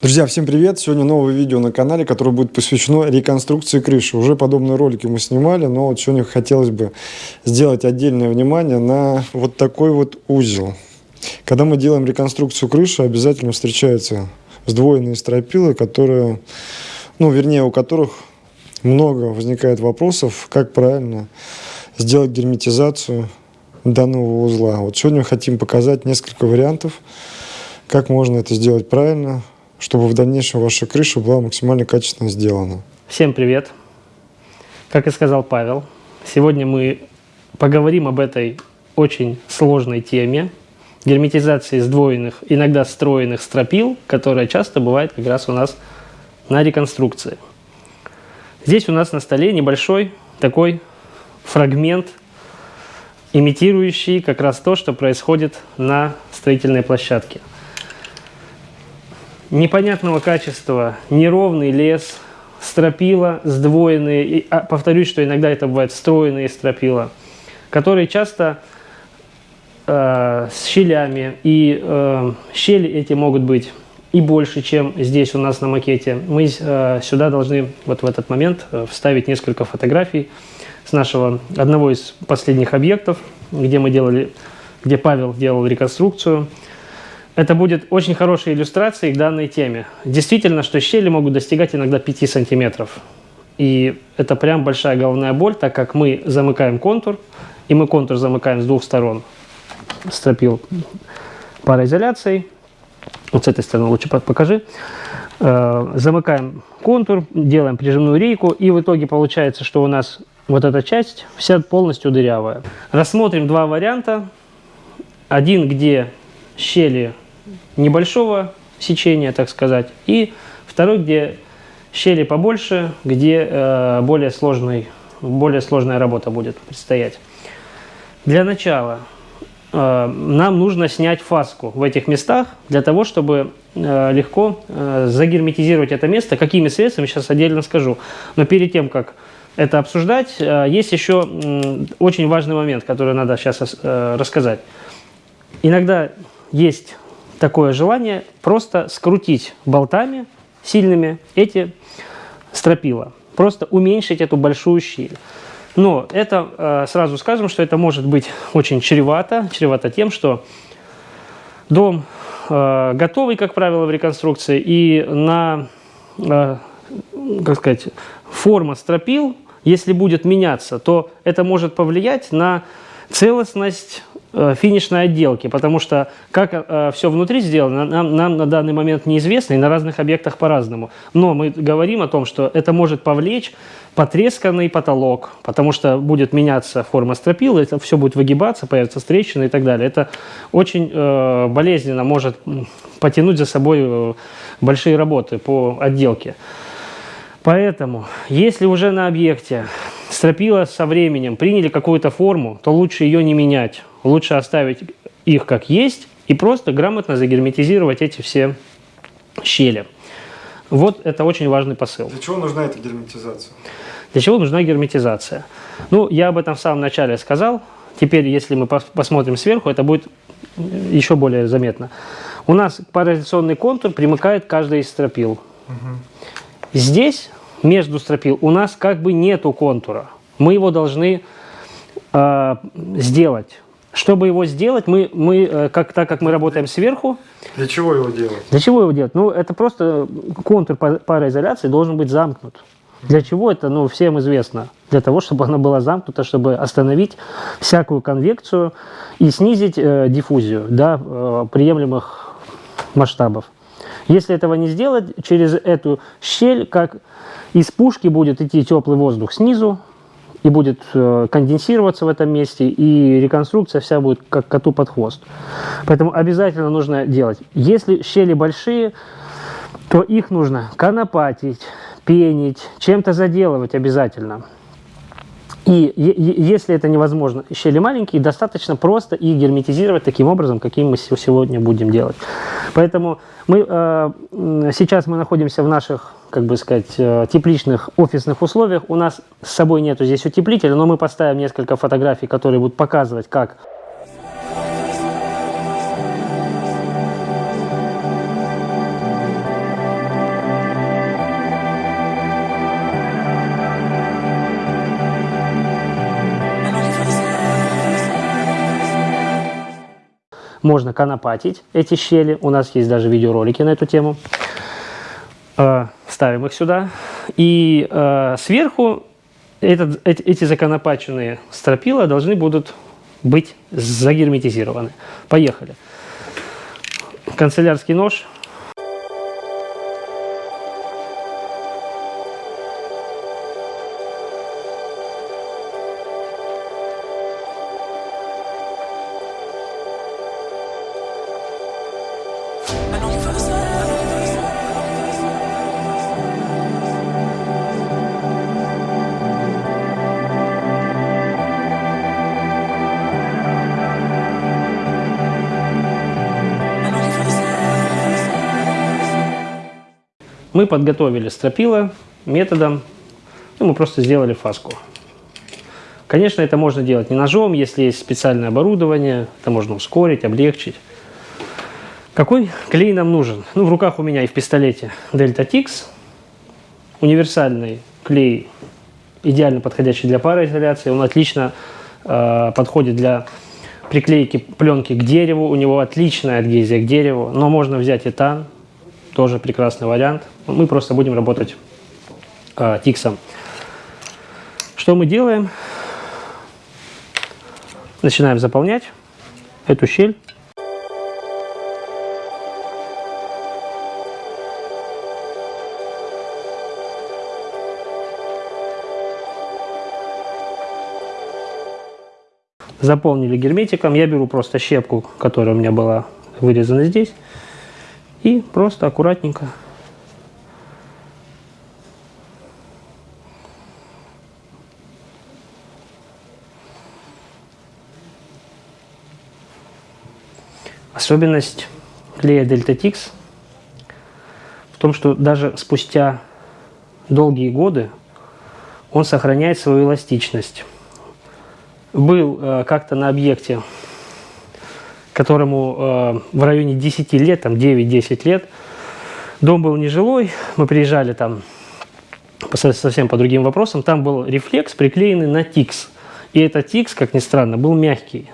Друзья, всем привет! Сегодня новое видео на канале, которое будет посвящено реконструкции крыши. Уже подобные ролики мы снимали, но вот сегодня хотелось бы сделать отдельное внимание на вот такой вот узел. Когда мы делаем реконструкцию крыши, обязательно встречаются сдвоенные стропилы, которые, ну, вернее, у которых много возникает вопросов, как правильно сделать герметизацию данного узла. Вот сегодня хотим показать несколько вариантов, как можно это сделать правильно, чтобы в дальнейшем ваша крыша была максимально качественно сделана. Всем привет! Как и сказал Павел, сегодня мы поговорим об этой очень сложной теме герметизации сдвоенных, иногда встроенных стропил, которая часто бывает как раз у нас на реконструкции. Здесь у нас на столе небольшой такой фрагмент, имитирующий как раз то, что происходит на строительной площадке непонятного качества, неровный лес, стропила сдвоенные, и, а, повторюсь, что иногда это бывает встроенные стропила, которые часто э, с щелями, и э, щели эти могут быть и больше, чем здесь у нас на макете. Мы э, сюда должны вот в этот момент э, вставить несколько фотографий с нашего одного из последних объектов, где мы делали, где Павел делал реконструкцию. Это будет очень хорошей иллюстрацией к данной теме. Действительно, что щели могут достигать иногда 5 сантиметров. И это прям большая головная боль, так как мы замыкаем контур, и мы контур замыкаем с двух сторон. Стропил пароизоляцией. Вот с этой стороны лучше покажи. Э, замыкаем контур, делаем прижимную рейку, и в итоге получается, что у нас вот эта часть вся полностью дырявая. Рассмотрим два варианта. Один, где щели небольшого сечения, так сказать, и второй, где щели побольше, где э, более, сложный, более сложная работа будет предстоять. Для начала э, нам нужно снять фаску в этих местах, для того, чтобы э, легко э, загерметизировать это место. Какими средствами, сейчас отдельно скажу. Но перед тем, как это обсуждать, э, есть еще очень важный момент, который надо сейчас э, рассказать. Иногда есть такое желание просто скрутить болтами сильными эти стропила, просто уменьшить эту большую щель. Но это, э, сразу скажем, что это может быть очень чревато, чревато тем, что дом э, готовый, как правило, в реконструкции, и на, э, как сказать, форма стропил, если будет меняться, то это может повлиять на целостность финишной отделки, потому что как э, все внутри сделано, нам, нам на данный момент неизвестно, и на разных объектах по-разному. Но мы говорим о том, что это может повлечь потресканный потолок, потому что будет меняться форма стропила, это все будет выгибаться, появятся трещины и так далее. Это очень э, болезненно может потянуть за собой э, большие работы по отделке. Поэтому, если уже на объекте стропила со временем приняли какую-то форму, то лучше ее не менять. Лучше оставить их как есть и просто грамотно загерметизировать эти все щели. Вот это очень важный посыл. Для чего нужна эта герметизация? Для чего нужна герметизация? Ну, я об этом в самом начале сказал. Теперь, если мы посмотрим сверху, это будет еще более заметно. У нас парализационный контур примыкает каждый из стропил. Угу. Здесь, между стропил, у нас как бы нету контура. Мы его должны э, сделать. Чтобы его сделать, мы, мы э, как, так как мы работаем сверху... Для чего его делать? Для чего его делать? Ну, это просто контур пароизоляции должен быть замкнут. Для чего это, ну, всем известно. Для того, чтобы она была замкнута, чтобы остановить всякую конвекцию и снизить э, диффузию до э, приемлемых масштабов. Если этого не сделать, через эту щель, как из пушки будет идти теплый воздух снизу, и будет э, конденсироваться в этом месте, и реконструкция вся будет как коту под хвост. Поэтому обязательно нужно делать. Если щели большие, то их нужно конопатить, пенить, чем-то заделывать обязательно. И если это невозможно, щели маленькие, достаточно просто их герметизировать таким образом, каким мы сегодня будем делать. Поэтому мы, э, сейчас мы находимся в наших, как бы сказать, э, тепличных офисных условиях. У нас с собой нету здесь утеплителя, но мы поставим несколько фотографий, которые будут показывать, как можно конопатить эти щели. У нас есть даже видеоролики на эту тему. Э, ставим их сюда. И э, сверху этот, эти, законопаченные стропила должны будут быть загерметизированы. Поехали. Канцелярский нож Мы подготовили стропила методом, ну, мы просто сделали фаску. Конечно, это можно делать не ножом, если есть специальное оборудование, это можно ускорить, облегчить. Какой клей нам нужен? Ну, в руках у меня и в пистолете Delta Tix, универсальный клей, идеально подходящий для пароизоляции, он отлично э, подходит для приклейки пленки к дереву, у него отличная адгезия к дереву, но можно взять этан, тоже прекрасный вариант. Мы просто будем работать э, тиксом. Что мы делаем? Начинаем заполнять эту щель. Заполнили герметиком. Я беру просто щепку, которая у меня была вырезана здесь. И просто аккуратненько Особенность клея Delta Tix в том, что даже спустя долгие годы он сохраняет свою эластичность. Был э, как-то на объекте которому э, в районе 10 лет, там 9-10 лет. Дом был нежилой, мы приезжали там совсем по другим вопросам. Там был рефлекс, приклеенный на тикс. И этот тикс, как ни странно, был мягкий.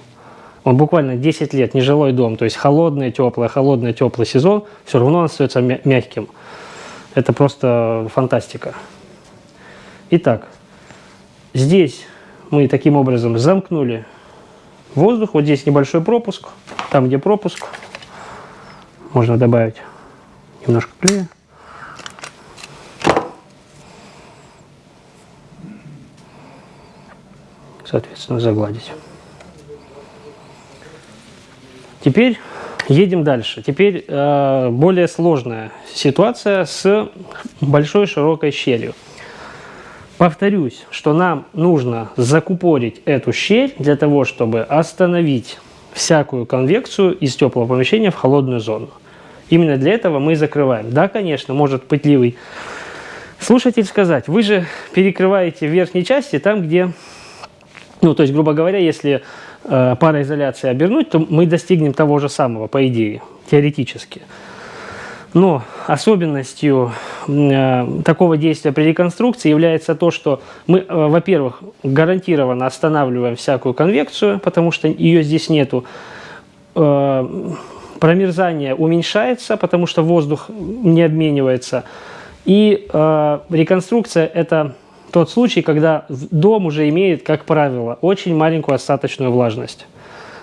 Он буквально 10 лет, нежилой дом, то есть холодный, теплый, холодный, теплый сезон, все равно он остается мягким. Это просто фантастика. Итак, здесь мы таким образом замкнули воздух. Вот здесь небольшой пропуск. Там, где пропуск, можно добавить немножко клея. Соответственно, загладить. Теперь едем дальше. Теперь э, более сложная ситуация с большой широкой щелью. Повторюсь, что нам нужно закупорить эту щель для того, чтобы остановить всякую конвекцию из теплого помещения в холодную зону. Именно для этого мы закрываем. Да, конечно, может пытливый слушатель сказать, вы же перекрываете в верхней части там, где, ну, то есть, грубо говоря, если э, пароизоляция обернуть, то мы достигнем того же самого, по идее, теоретически. Но особенностью э, такого действия при реконструкции является то, что мы, э, во-первых, гарантированно останавливаем всякую конвекцию, потому что ее здесь нету. Э, промерзание уменьшается, потому что воздух не обменивается. И реконструкция – это тот случай, когда дом уже имеет, как правило, очень маленькую остаточную влажность.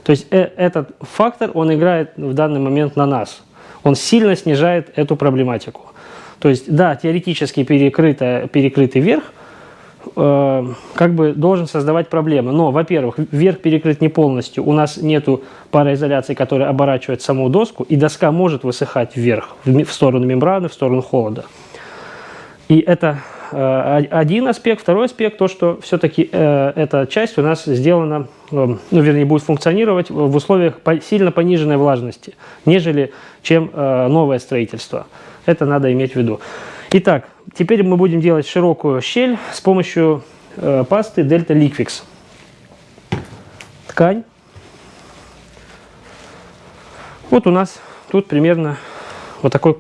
То есть этот фактор, он играет в данный момент на нас – он сильно снижает эту проблематику. То есть, да, теоретически перекрытый, перекрытый верх э, как бы должен создавать проблемы. Но, во-первых, верх перекрыт не полностью. У нас нету пароизоляции, которая оборачивает саму доску, и доска может высыхать вверх, в, в сторону мембраны, в сторону холода. И это один аспект. Второй аспект, то, что все-таки э, эта часть у нас сделана, э, ну, вернее, будет функционировать в условиях сильно пониженной влажности, нежели чем э, новое строительство. Это надо иметь в виду. Итак, теперь мы будем делать широкую щель с помощью э, пасты Delta Liquix. Ткань. Вот у нас тут примерно вот такой,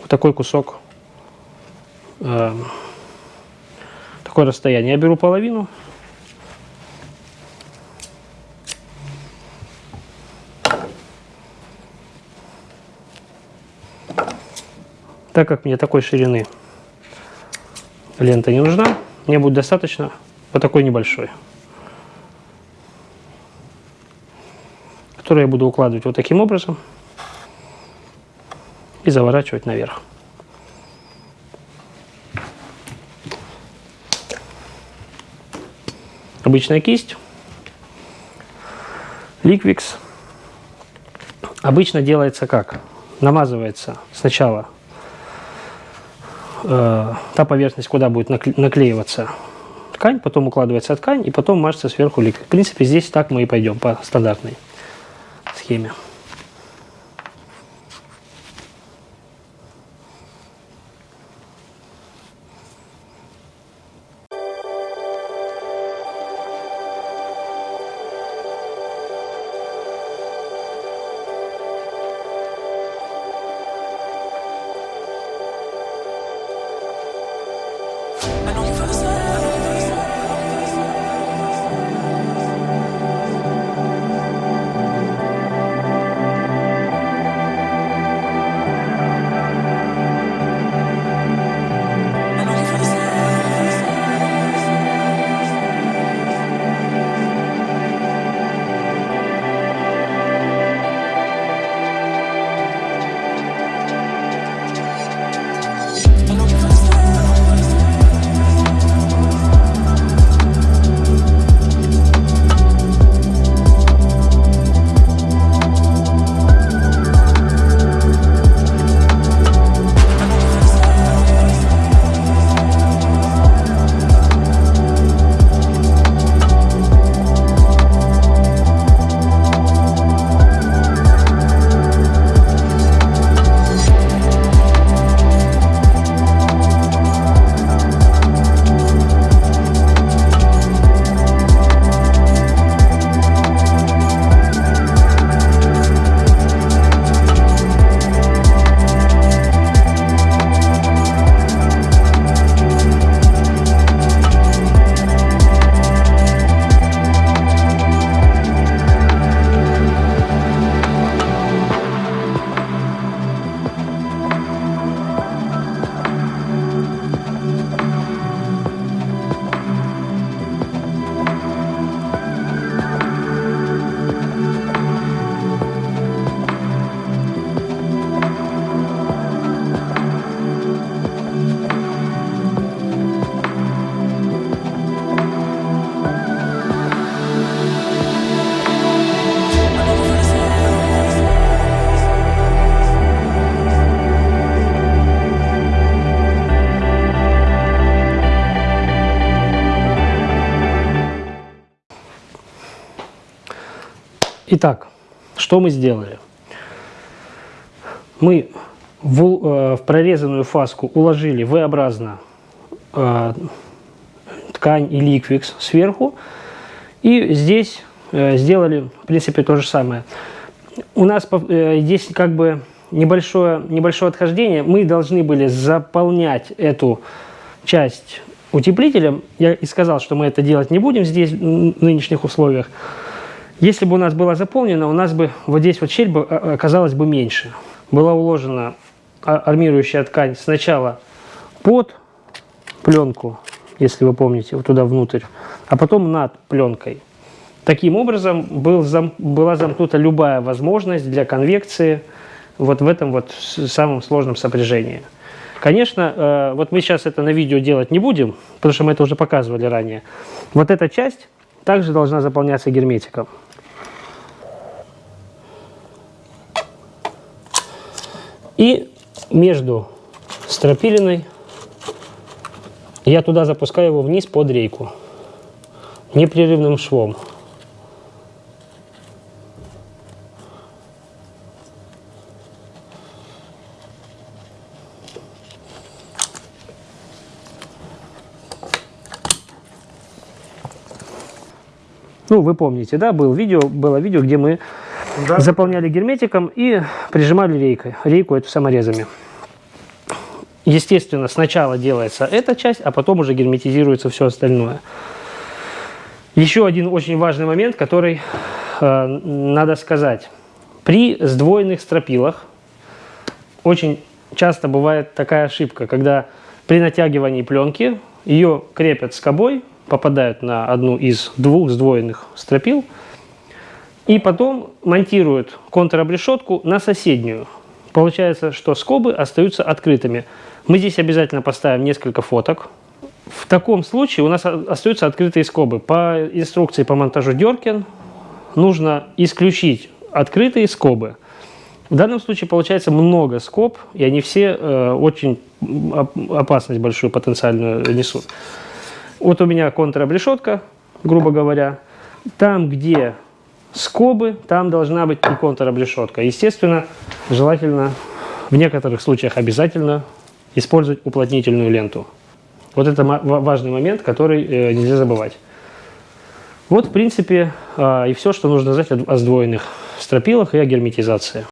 вот такой кусок э, такое расстояние. Я беру половину. Так как мне такой ширины лента не нужна, мне будет достаточно вот такой небольшой. Которую я буду укладывать вот таким образом и заворачивать наверх. Обычная кисть. Ликвикс. Обычно делается как? Намазывается сначала э, та поверхность, куда будет наклеиваться ткань, потом укладывается ткань и потом мажется сверху ликвид. В принципе, здесь так мы и пойдем по стандартной схеме. Итак, что мы сделали? Мы в, э, в прорезанную фаску уложили V-образно э, ткань и ликвикс сверху. И здесь э, сделали, в принципе, то же самое. У нас э, здесь как бы небольшое, небольшое отхождение. Мы должны были заполнять эту часть утеплителем. Я и сказал, что мы это делать не будем здесь, в нынешних условиях. Если бы у нас было заполнено, у нас бы вот здесь вот щель бы оказалась бы меньше. Была уложена а, армирующая ткань сначала под пленку, если вы помните, вот туда внутрь, а потом над пленкой. Таким образом был зам, была замкнута любая возможность для конвекции вот в этом вот самом сложном сопряжении. Конечно, э, вот мы сейчас это на видео делать не будем, потому что мы это уже показывали ранее. Вот эта часть также должна заполняться герметиком. И между стропилиной я туда запускаю его вниз под рейку непрерывным швом. Ну, вы помните, да, был видео, было видео, где мы да. заполняли герметиком и прижимали рейкой. Рейку эту саморезами. Естественно, сначала делается эта часть, а потом уже герметизируется все остальное. Еще один очень важный момент, который э, надо сказать. При сдвоенных стропилах очень часто бывает такая ошибка, когда при натягивании пленки ее крепят скобой, попадают на одну из двух сдвоенных стропил, и потом монтируют контробрешетку на соседнюю. Получается, что скобы остаются открытыми. Мы здесь обязательно поставим несколько фоток. В таком случае у нас остаются открытые скобы. По инструкции по монтажу Деркин нужно исключить открытые скобы. В данном случае получается много скоб, и они все э, очень оп- опасность большую потенциальную несут. Вот у меня контробрешетка, грубо говоря. Там, где скобы, там должна быть и контробрешетка. Естественно, желательно, в некоторых случаях обязательно использовать уплотнительную ленту. Вот это важный момент, который э, нельзя забывать. Вот, в принципе, а, и все, что нужно знать о о сдвоенных стропилах и о герметизации.